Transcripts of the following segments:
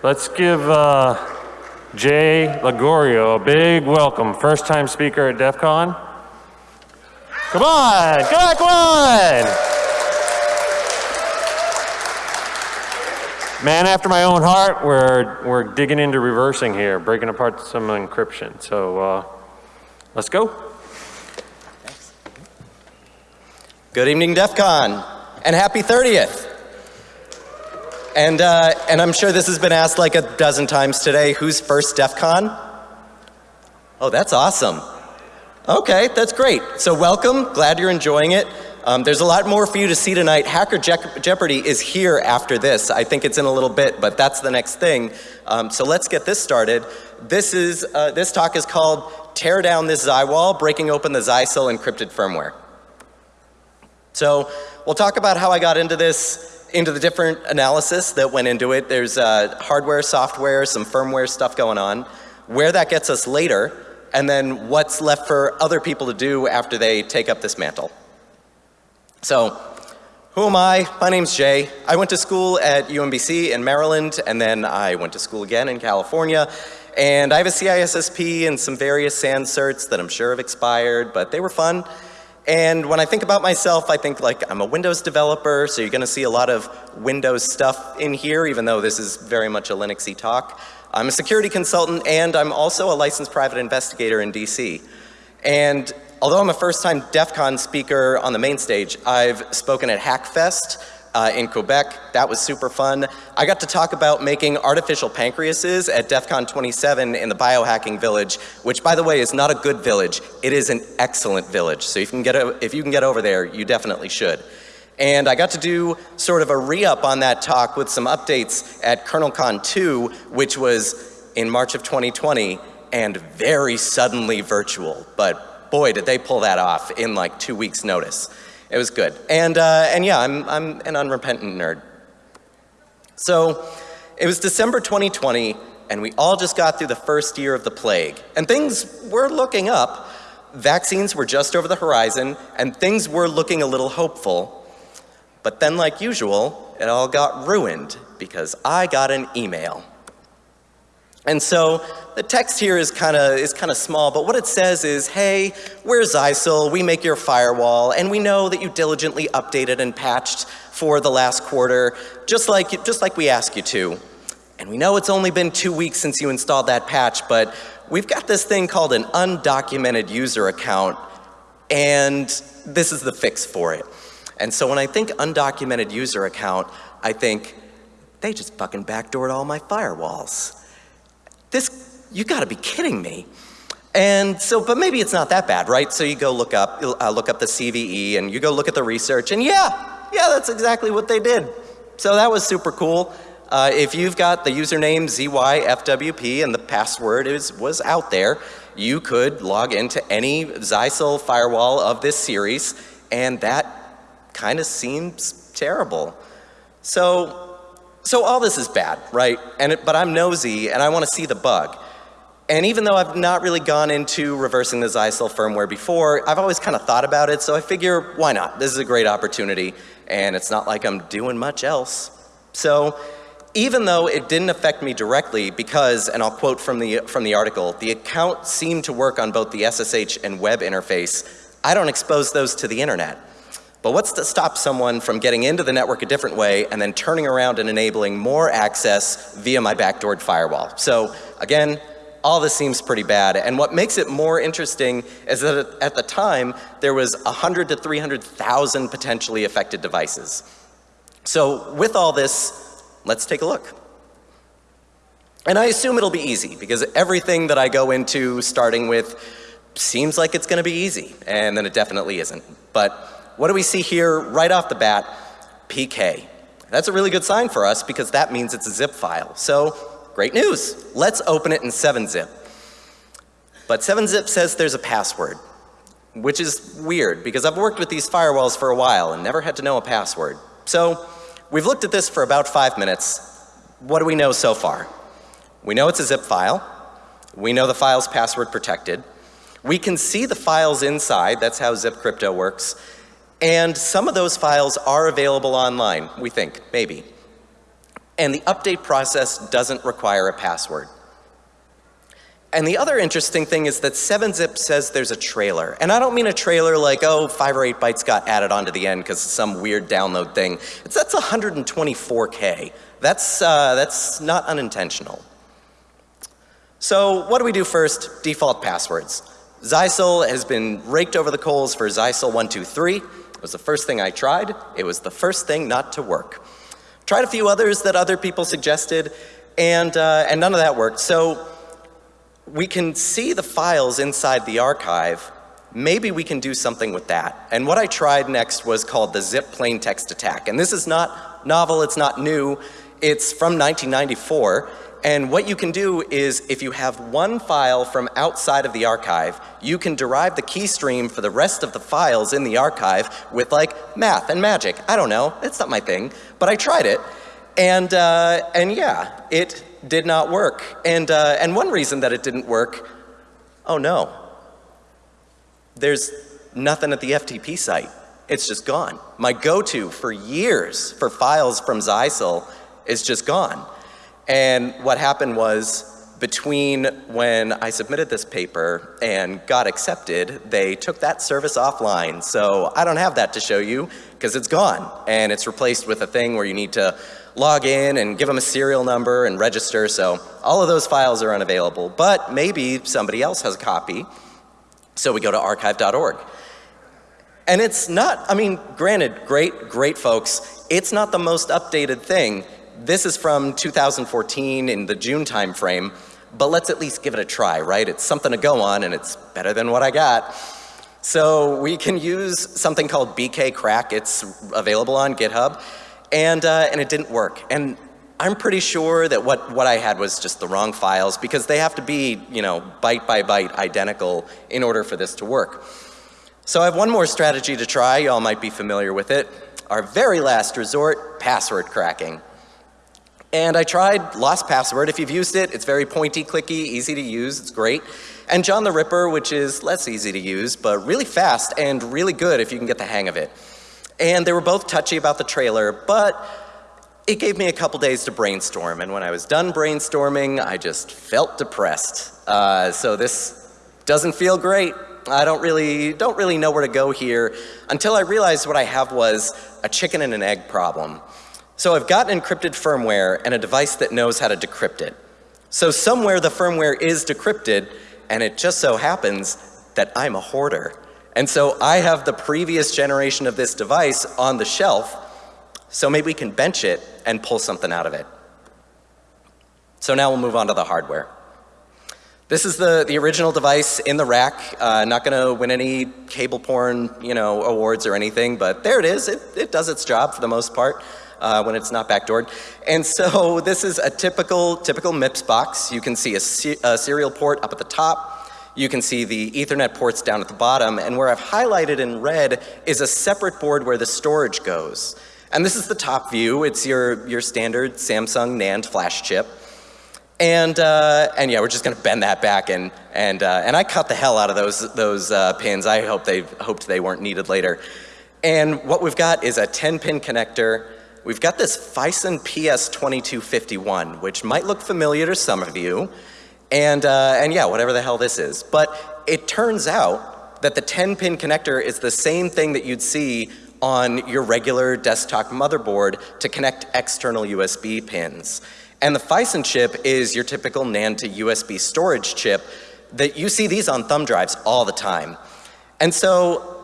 Let's give uh, Jay Lagorio a big welcome. First time speaker at DEF CON. Come on, come on, come on. Man after my own heart, we're, we're digging into reversing here, breaking apart some encryption. So uh, let's go. Thanks. Good evening, DEF CON, and happy 30th. And, uh, and I'm sure this has been asked like a dozen times today, who's first DEF CON? Oh, that's awesome. Okay, that's great. So welcome, glad you're enjoying it. Um, there's a lot more for you to see tonight. Hacker Je Jeopardy is here after this. I think it's in a little bit, but that's the next thing. Um, so let's get this started. This, is, uh, this talk is called Tear Down This Xi Wall, Breaking Open the Zysil Encrypted Firmware. So we'll talk about how I got into this into the different analysis that went into it. There's uh, hardware, software, some firmware stuff going on, where that gets us later, and then what's left for other people to do after they take up this mantle. So, who am I? My name's Jay. I went to school at UMBC in Maryland, and then I went to school again in California. And I have a CISSP and some various SAN certs that I'm sure have expired, but they were fun. And when I think about myself, I think like I'm a Windows developer, so you're gonna see a lot of Windows stuff in here, even though this is very much a Linuxy talk. I'm a security consultant and I'm also a licensed private investigator in DC. And although I'm a first time DEF CON speaker on the main stage, I've spoken at Hackfest, uh, in Quebec. That was super fun. I got to talk about making artificial pancreases at DEF CON 27 in the biohacking village, which by the way is not a good village. It is an excellent village. So if you can get, if you can get over there, you definitely should. And I got to do sort of a re-up on that talk with some updates at KernelCon 2, which was in March of 2020 and very suddenly virtual. But boy, did they pull that off in like two weeks notice. It was good. And, uh, and yeah, I'm, I'm an unrepentant nerd. So it was December 2020, and we all just got through the first year of the plague. And things were looking up. Vaccines were just over the horizon, and things were looking a little hopeful. But then, like usual, it all got ruined because I got an email. And so the text here is kind of is kind of small, but what it says is, hey, we're Zysil, we make your firewall, and we know that you diligently updated and patched for the last quarter, just like, just like we ask you to. And we know it's only been two weeks since you installed that patch, but we've got this thing called an undocumented user account, and this is the fix for it. And so when I think undocumented user account, I think, they just fucking backdoored all my firewalls this, you gotta be kidding me. And so, but maybe it's not that bad, right? So you go look up, uh, look up the CVE and you go look at the research and yeah, yeah, that's exactly what they did. So that was super cool. Uh, if you've got the username ZYFWP and the password is, was out there, you could log into any Zysil firewall of this series and that kind of seems terrible. So so all this is bad, right? And it, but I'm nosy and I want to see the bug. And even though I've not really gone into reversing the Zysil firmware before, I've always kind of thought about it, so I figure, why not? This is a great opportunity, and it's not like I'm doing much else. So even though it didn't affect me directly because, and I'll quote from the, from the article, the account seemed to work on both the SSH and web interface, I don't expose those to the internet. But what's to stop someone from getting into the network a different way and then turning around and enabling more access via my backdoored firewall? So again, all this seems pretty bad. And what makes it more interesting is that at the time, there was 100 to 300,000 potentially affected devices. So with all this, let's take a look. And I assume it'll be easy because everything that I go into starting with seems like it's gonna be easy, and then it definitely isn't. But what do we see here right off the bat? PK. That's a really good sign for us because that means it's a zip file. So great news. Let's open it in 7-zip. But 7-zip says there's a password, which is weird because I've worked with these firewalls for a while and never had to know a password. So we've looked at this for about five minutes. What do we know so far? We know it's a zip file. We know the file's password protected. We can see the files inside. That's how zip crypto works. And some of those files are available online, we think, maybe. and the update process doesn't require a password. And the other interesting thing is that 7-zip says there's a trailer. And I don't mean a trailer like, oh, five or eight bytes got added onto the end because some weird download thing. It's, that's 124K. That's, uh, that's not unintentional. So what do we do first? Default passwords. Zyxel has been raked over the coals for Zyxel 123. It was the first thing I tried. It was the first thing not to work. Tried a few others that other people suggested, and, uh, and none of that worked. So we can see the files inside the archive. Maybe we can do something with that. And what I tried next was called the zip plain text attack. And this is not novel, it's not new. It's from 1994. And what you can do is if you have one file from outside of the archive, you can derive the key stream for the rest of the files in the archive with like math and magic. I don't know, it's not my thing, but I tried it. And, uh, and yeah, it did not work. And, uh, and one reason that it didn't work, oh no, there's nothing at the FTP site. It's just gone. My go-to for years for files from Zyxel is just gone. And what happened was between when I submitted this paper and got accepted, they took that service offline. So I don't have that to show you because it's gone and it's replaced with a thing where you need to log in and give them a serial number and register. So all of those files are unavailable, but maybe somebody else has a copy. So we go to archive.org. And it's not, I mean, granted, great, great folks, it's not the most updated thing. This is from 2014 in the June timeframe, but let's at least give it a try, right? It's something to go on and it's better than what I got. So we can use something called BK Crack. It's available on GitHub and, uh, and it didn't work. And I'm pretty sure that what, what I had was just the wrong files because they have to be, you know, byte by byte identical in order for this to work. So I have one more strategy to try. Y'all might be familiar with it. Our very last resort, password cracking. And I tried Lost Password. If you've used it, it's very pointy, clicky, easy to use, it's great. And John the Ripper, which is less easy to use, but really fast and really good if you can get the hang of it. And they were both touchy about the trailer, but it gave me a couple days to brainstorm. And when I was done brainstorming, I just felt depressed. Uh, so this doesn't feel great. I don't really, don't really know where to go here until I realized what I have was a chicken and an egg problem. So I've got encrypted firmware and a device that knows how to decrypt it. So somewhere the firmware is decrypted and it just so happens that I'm a hoarder. And so I have the previous generation of this device on the shelf, so maybe we can bench it and pull something out of it. So now we'll move on to the hardware. This is the, the original device in the rack. Uh, not going to win any cable porn, you know, awards or anything, but there it is. It, it does its job for the most part uh, when it's not backdoored. And so this is a typical, typical MIPS box. You can see a, a serial port up at the top. You can see the ethernet ports down at the bottom. And where I've highlighted in red is a separate board where the storage goes. And this is the top view. It's your, your standard Samsung NAND flash chip. And, uh, and yeah, we're just gonna bend that back and, and, uh, and I cut the hell out of those, those uh, pins. I hope they, hoped they weren't needed later. And what we've got is a 10 pin connector We've got this Phison PS2251, which might look familiar to some of you. And, uh, and yeah, whatever the hell this is. But it turns out that the 10-pin connector is the same thing that you'd see on your regular desktop motherboard to connect external USB pins. And the Phison chip is your typical NAND to USB storage chip that you see these on thumb drives all the time. And so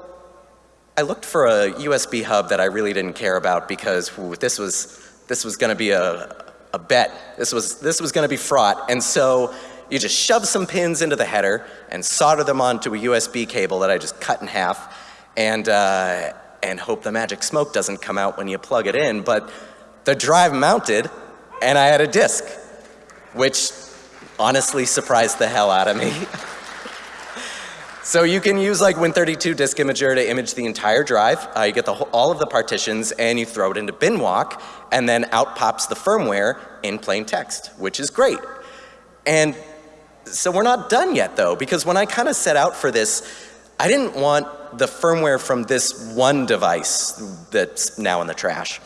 I looked for a USB hub that I really didn't care about because this was, this was gonna be a, a bet. This was, this was gonna be fraught. And so you just shove some pins into the header and solder them onto a USB cable that I just cut in half and, uh, and hope the magic smoke doesn't come out when you plug it in. But the drive mounted and I had a disk, which honestly surprised the hell out of me. So you can use like Win32 Disk Imager to image the entire drive. Uh, you get the whole, all of the partitions and you throw it into Binwalk and then out pops the firmware in plain text, which is great. And so we're not done yet though, because when I kind of set out for this, I didn't want the firmware from this one device that's now in the trash.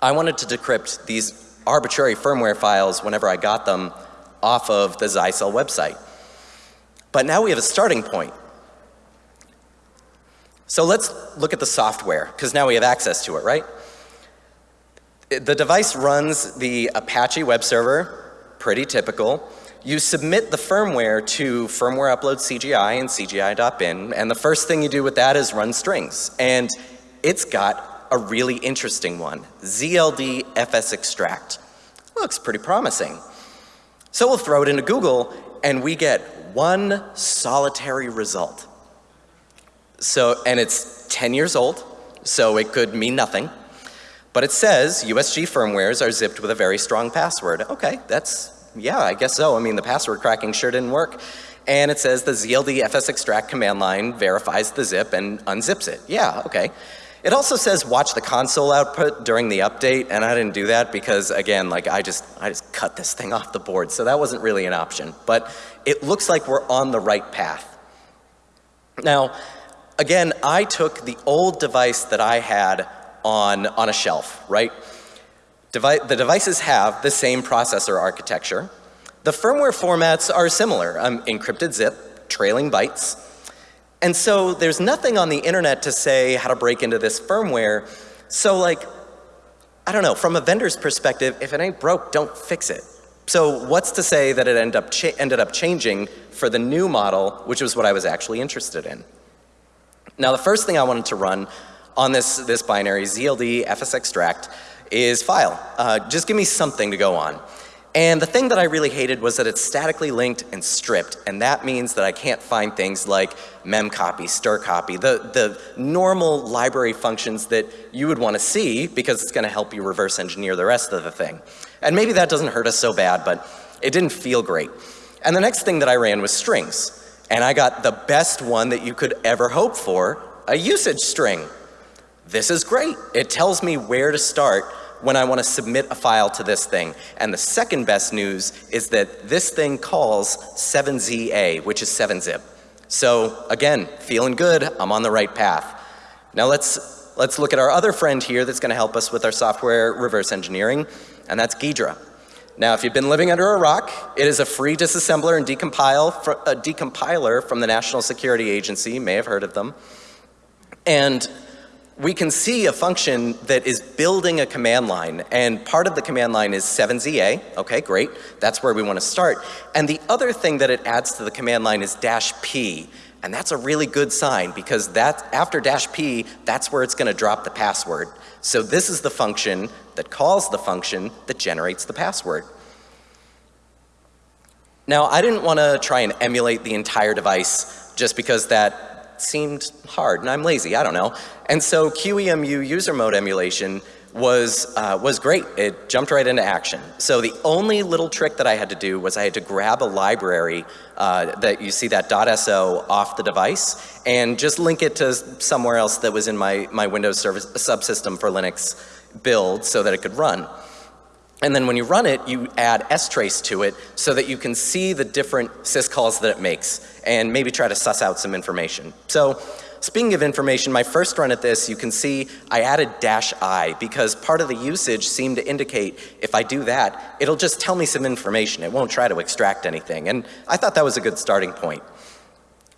I wanted to decrypt these arbitrary firmware files whenever I got them off of the Zycel website. But now we have a starting point. So let's look at the software, because now we have access to it, right? The device runs the Apache web server, pretty typical. You submit the firmware to firmware upload CGI and CGI.bin, and the first thing you do with that is run strings. And it's got a really interesting one, ZLD FS extract. Looks pretty promising. So we'll throw it into Google, and we get one solitary result. So, and it's 10 years old, so it could mean nothing. But it says USG firmwares are zipped with a very strong password. Okay, that's, yeah, I guess so. I mean, the password cracking sure didn't work. And it says the ZLD FS extract command line verifies the zip and unzips it. Yeah, okay. It also says watch the console output during the update, and I didn't do that because again, like I just, I just cut this thing off the board, so that wasn't really an option. But it looks like we're on the right path. Now, again, I took the old device that I had on, on a shelf, right? Devi the devices have the same processor architecture. The firmware formats are similar, um, encrypted zip, trailing bytes, and so there's nothing on the internet to say how to break into this firmware. So like, I don't know, from a vendor's perspective, if it ain't broke, don't fix it. So what's to say that it end up ended up changing for the new model, which was what I was actually interested in. Now the first thing I wanted to run on this, this binary, ZLD FS extract, is file. Uh, just give me something to go on. And the thing that I really hated was that it's statically linked and stripped, and that means that I can't find things like memcopy, strcpy, the, the normal library functions that you would want to see because it's going to help you reverse engineer the rest of the thing. And maybe that doesn't hurt us so bad, but it didn't feel great. And the next thing that I ran was strings. And I got the best one that you could ever hope for, a usage string. This is great. It tells me where to start when I want to submit a file to this thing. And the second best news is that this thing calls 7ZA, which is 7-zip. So again, feeling good, I'm on the right path. Now let's, let's look at our other friend here that's going to help us with our software reverse engineering, and that's Ghidra. Now, if you've been living under a rock, it is a free disassembler and decompile a uh, decompiler from the National Security Agency. May have heard of them. And we can see a function that is building a command line, and part of the command line is 7ZA. Okay, great. That's where we want to start. And the other thing that it adds to the command line is dash P. And that's a really good sign because that, after dash P, that's where it's going to drop the password. So this is the function that calls the function that generates the password. Now, I didn't want to try and emulate the entire device just because that seemed hard, and I'm lazy, I don't know. And so QEMU user mode emulation was, uh, was great. It jumped right into action. So the only little trick that I had to do was I had to grab a library uh, that you see that .so off the device and just link it to somewhere else that was in my, my Windows service, subsystem for Linux build so that it could run. And then when you run it, you add strace to it so that you can see the different syscalls that it makes and maybe try to suss out some information. So speaking of information, my first run at this, you can see I added dash I because part of the usage seemed to indicate if I do that, it'll just tell me some information. It won't try to extract anything. And I thought that was a good starting point.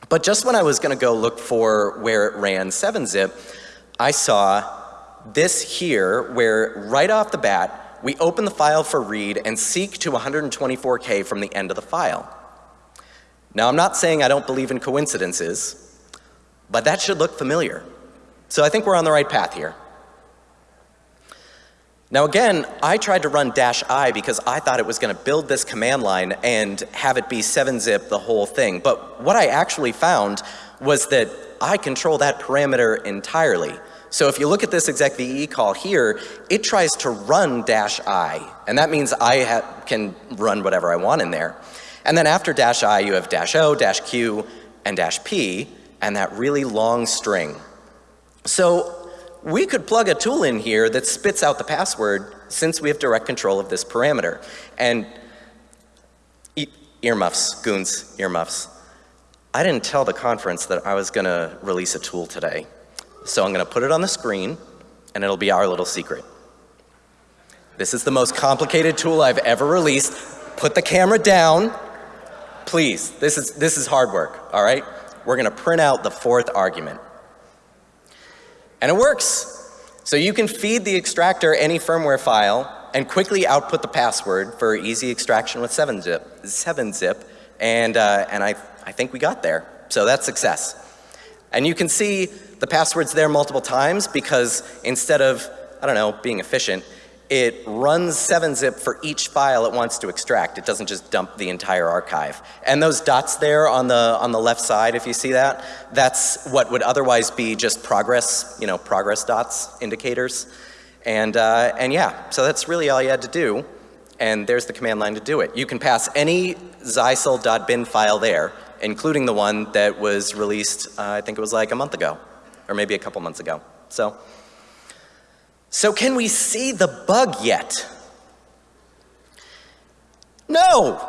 But just when I was going to go look for where it ran 7-zip, I saw this here where right off the bat, we open the file for read and seek to 124K from the end of the file. Now, I'm not saying I don't believe in coincidences, but that should look familiar. So I think we're on the right path here. Now again, I tried to run dash I because I thought it was going to build this command line and have it be 7-zip the whole thing. But what I actually found was that I control that parameter entirely. So if you look at this execve call here, it tries to run dash I, and that means I can run whatever I want in there. And then after dash I, you have dash O, dash Q, and dash P, and that really long string. So we could plug a tool in here that spits out the password since we have direct control of this parameter. And e earmuffs, goons, earmuffs. I didn't tell the conference that I was going to release a tool today. So I'm going to put it on the screen, and it'll be our little secret. This is the most complicated tool I've ever released. Put the camera down. Please, this is, this is hard work, all right? We're gonna print out the fourth argument. And it works. So you can feed the extractor any firmware file and quickly output the password for easy extraction with 7-zip, 7-zip and, uh, and I, I think we got there. So that's success. And you can see the password's there multiple times because instead of, I don't know, being efficient, it runs 7-zip for each file it wants to extract. It doesn't just dump the entire archive. And those dots there on the, on the left side, if you see that, that's what would otherwise be just progress, you know, progress dots, indicators. And, uh, and yeah, so that's really all you had to do. And there's the command line to do it. You can pass any xysil.bin file there, including the one that was released, uh, I think it was like a month ago, or maybe a couple months ago. So so can we see the bug yet? No!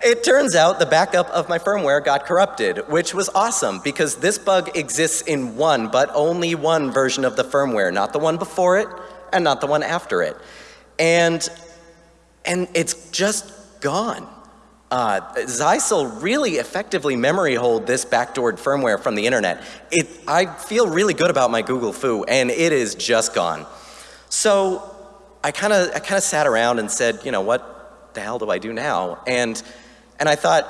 It turns out the backup of my firmware got corrupted, which was awesome because this bug exists in one, but only one version of the firmware, not the one before it and not the one after it. And, and it's just gone. Uh, Xysil really effectively memory hold this backdoored firmware from the internet. It, I feel really good about my Google Foo, and it is just gone. So I kind of I kind of sat around and said, you know, what the hell do I do now? And and I thought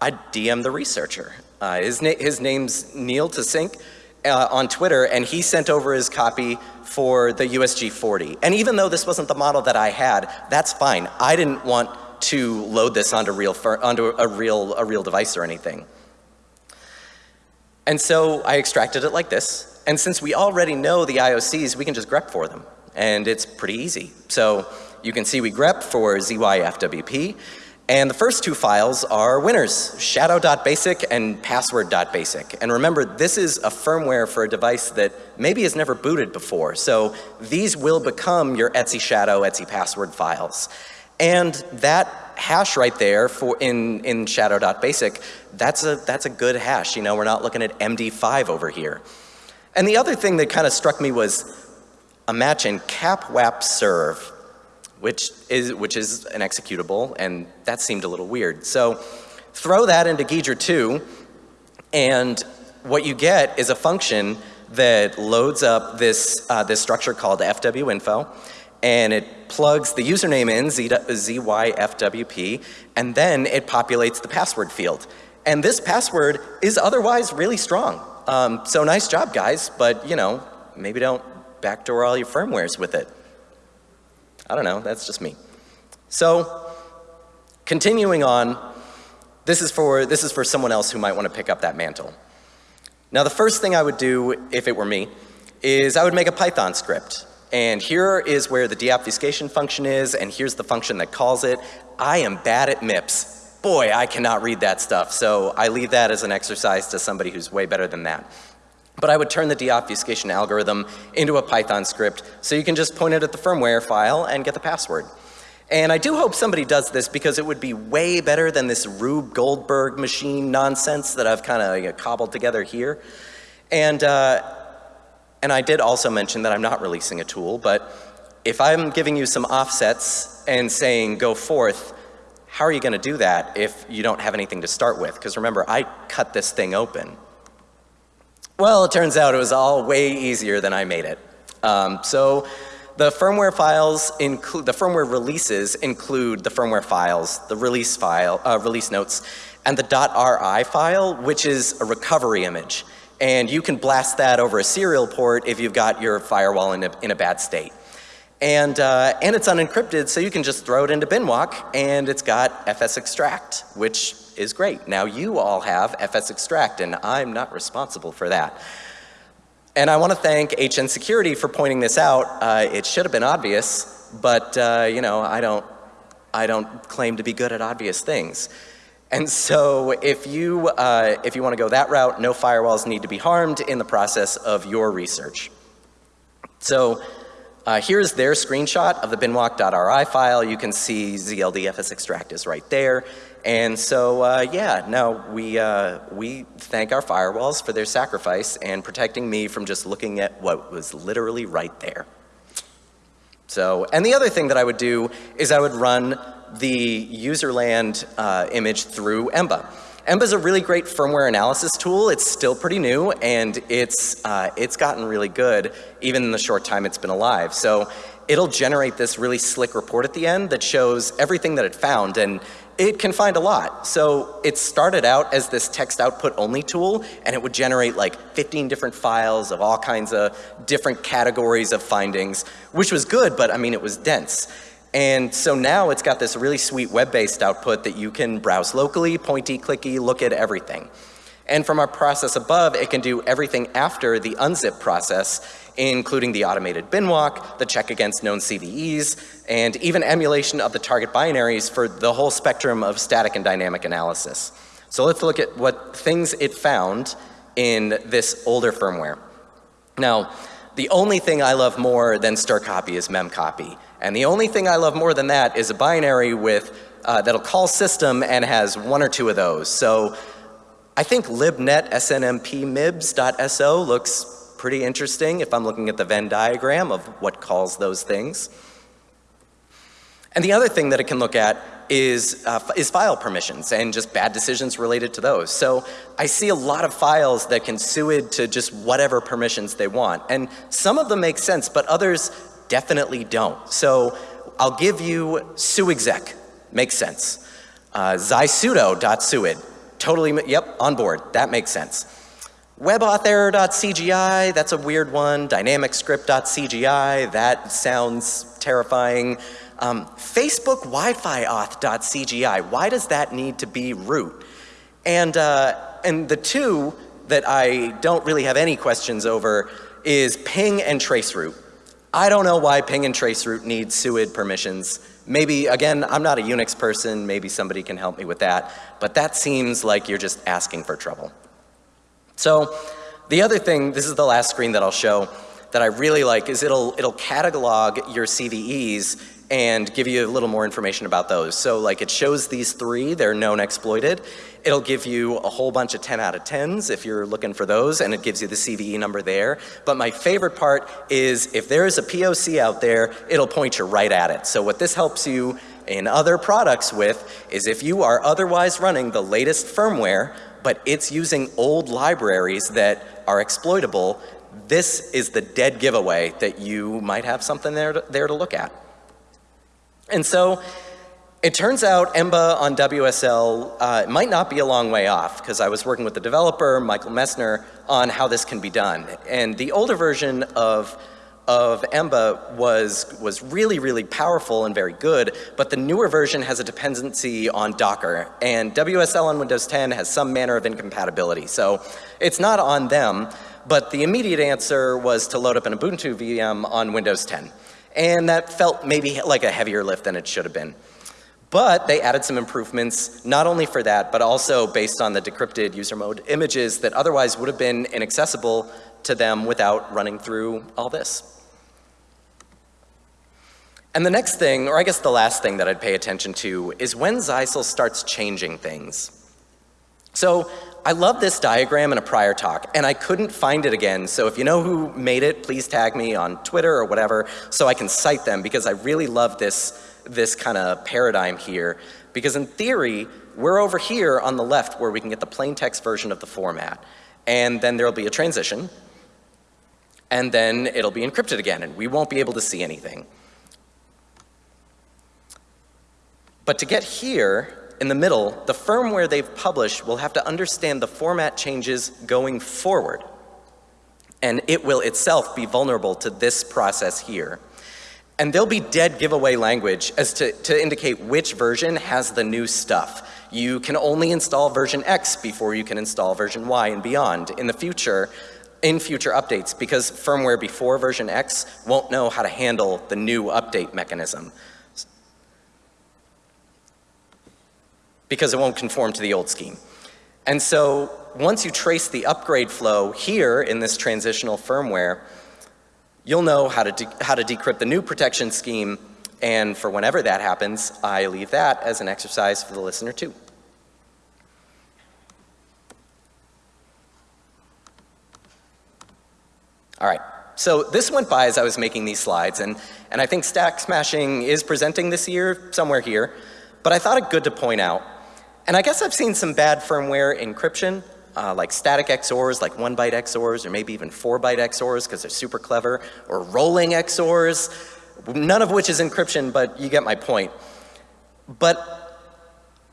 I'd DM the researcher. Uh, his, na his name's Neil Tasink uh, on Twitter, and he sent over his copy for the USG 40. And even though this wasn't the model that I had, that's fine. I didn't want to load this onto, real onto a, real, a real device or anything. And so I extracted it like this. And since we already know the IOCs, we can just grep for them. And it's pretty easy. So you can see we grep for ZYFWP. And the first two files are winners, shadow.basic and password.basic. And remember, this is a firmware for a device that maybe has never booted before. So these will become your Etsy shadow, Etsy password files. And that hash right there for in, in shadow.basic, that's a, that's a good hash. You know, we're not looking at MD5 over here. And the other thing that kind of struck me was a match in capwap serve, which is, which is an executable, and that seemed a little weird. So throw that into Ghidra 2, and what you get is a function that loads up this, uh, this structure called fwinfo, and it plugs the username in, ZYFWP, and then it populates the password field. And this password is otherwise really strong. Um, so nice job, guys, but you know, maybe don't backdoor all your firmwares with it. I don't know, that's just me. So, continuing on, this is for, this is for someone else who might want to pick up that mantle. Now the first thing I would do, if it were me, is I would make a Python script. And here is where the deobfuscation function is, and here's the function that calls it. I am bad at MIPS. Boy, I cannot read that stuff, so I leave that as an exercise to somebody who's way better than that. But I would turn the deobfuscation algorithm into a Python script so you can just point it at the firmware file and get the password. And I do hope somebody does this because it would be way better than this Rube Goldberg machine nonsense that I've kind of you know, cobbled together here. And, uh, and I did also mention that I'm not releasing a tool, but if I'm giving you some offsets and saying go forth, how are you going to do that if you don't have anything to start with? Because remember, I cut this thing open. Well, it turns out it was all way easier than I made it. Um, so the firmware files include, the firmware releases include the firmware files, the release file, uh, release notes, and the .ri file, which is a recovery image. And you can blast that over a serial port if you've got your firewall in a, in a bad state. And, uh, and it's unencrypted, so you can just throw it into binwalk, and it's got fs extract, which is great. Now you all have fs extract, and I'm not responsible for that. And I want to thank HN Security for pointing this out. Uh, it should have been obvious, but uh, you know, I don't, I don't claim to be good at obvious things. And so if you, uh, if you want to go that route, no firewalls need to be harmed in the process of your research. So uh, here's their screenshot of the binwalk.ri file. You can see ZLDFS extract is right there. And so, uh, yeah, no, we, uh, we thank our firewalls for their sacrifice and protecting me from just looking at what was literally right there. So, and the other thing that I would do is I would run the userland uh, image through Emba. Emba is a really great firmware analysis tool. It's still pretty new and it's, uh, it's gotten really good even in the short time it's been alive. So it'll generate this really slick report at the end that shows everything that it found and it can find a lot. So it started out as this text output only tool and it would generate like 15 different files of all kinds of different categories of findings, which was good, but I mean, it was dense. And so now it's got this really sweet web-based output that you can browse locally, pointy, clicky, look at everything. And from our process above, it can do everything after the unzip process, including the automated bin walk, the check against known CVEs, and even emulation of the target binaries for the whole spectrum of static and dynamic analysis. So let's look at what things it found in this older firmware. Now, the only thing I love more than stir copy is memcopy. And the only thing I love more than that is a binary with, uh, that'll call system and has one or two of those. So I think libnet snmp mibs.so looks pretty interesting if I'm looking at the Venn diagram of what calls those things. And the other thing that it can look at is, uh, is file permissions and just bad decisions related to those. So I see a lot of files that can suid to just whatever permissions they want. And some of them make sense, but others definitely don't. So I'll give you suexec, makes sense. Uh, zysudo.suid, totally, yep, on board, that makes sense. WebAuthError.cgi, that's a weird one. DynamicScript.cgi, that sounds terrifying. Um, Facebook Wi-Fi auth.cgi, why does that need to be root? And, uh, and the two that I don't really have any questions over is ping and traceroute. I don't know why ping and traceroute need SUID permissions. Maybe, again, I'm not a Unix person, maybe somebody can help me with that, but that seems like you're just asking for trouble. So the other thing, this is the last screen that I'll show, that I really like is it'll, it'll catalog your CVEs and give you a little more information about those. So like it shows these three, they're known exploited. It'll give you a whole bunch of 10 out of 10s if you're looking for those and it gives you the CVE number there. But my favorite part is if there is a POC out there, it'll point you right at it. So what this helps you in other products with is if you are otherwise running the latest firmware, but it's using old libraries that are exploitable, this is the dead giveaway that you might have something there to, there to look at. And so it turns out Emba on WSL uh, might not be a long way off because I was working with the developer, Michael Messner, on how this can be done. And the older version of of Emba was, was really, really powerful and very good, but the newer version has a dependency on Docker, and WSL on Windows 10 has some manner of incompatibility. So it's not on them, but the immediate answer was to load up an Ubuntu VM on Windows 10. And that felt maybe like a heavier lift than it should have been. But they added some improvements, not only for that, but also based on the decrypted user mode images that otherwise would have been inaccessible to them without running through all this. And the next thing, or I guess the last thing that I'd pay attention to, is when Zeisel starts changing things. So I love this diagram in a prior talk, and I couldn't find it again, so if you know who made it, please tag me on Twitter or whatever so I can cite them because I really love this, this kind of paradigm here. Because in theory, we're over here on the left where we can get the plain text version of the format. And then there'll be a transition, and then it'll be encrypted again, and we won't be able to see anything. But to get here, in the middle, the firmware they've published will have to understand the format changes going forward. And it will itself be vulnerable to this process here. And there'll be dead giveaway language as to, to indicate which version has the new stuff. You can only install version X before you can install version Y and beyond in the future, in future updates, because firmware before version X won't know how to handle the new update mechanism. because it won't conform to the old scheme. And so once you trace the upgrade flow here in this transitional firmware, you'll know how to, how to decrypt the new protection scheme and for whenever that happens, I leave that as an exercise for the listener too. All right, So this went by as I was making these slides, and, and I think Stack Smashing is presenting this year somewhere here, but I thought it good to point out. And I guess I've seen some bad firmware encryption, uh, like static XORs, like one byte XORs, or maybe even four byte XORs because they're super clever, or rolling XORs, none of which is encryption, but you get my point. But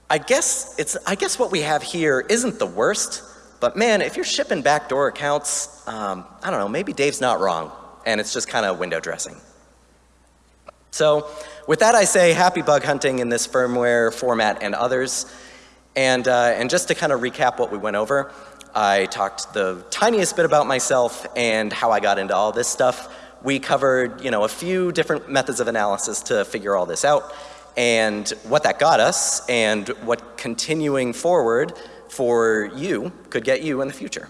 I guess it's, I guess what we have here isn't the worst, but man, if you're shipping backdoor accounts, um, I don't know, maybe Dave's not wrong, and it's just kind of window dressing. So with that I say happy bug hunting in this firmware format and others. And, uh, and just to kind of recap what we went over, I talked the tiniest bit about myself and how I got into all this stuff. We covered, you know, a few different methods of analysis to figure all this out and what that got us and what continuing forward for you could get you in the future.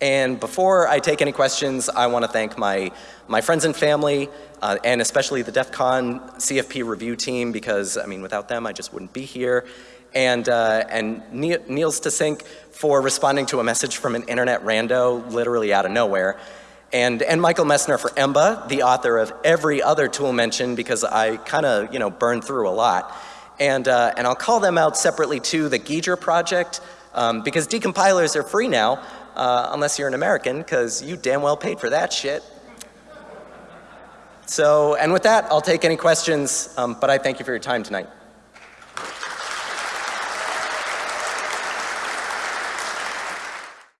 And before I take any questions, I want to thank my, my friends and family, uh, and especially the DEF CON CFP review team, because, I mean, without them, I just wouldn't be here. And, uh, and Niels to Sync for responding to a message from an internet rando, literally out of nowhere. And, and Michael Messner for Emba, the author of every other tool mentioned, because I kind of, you know, burned through a lot. And, uh, and I'll call them out separately too, the Giger project, um, because decompilers are free now, uh, unless you're an American, because you damn well paid for that shit. So, and with that, I'll take any questions, um, but I thank you for your time tonight.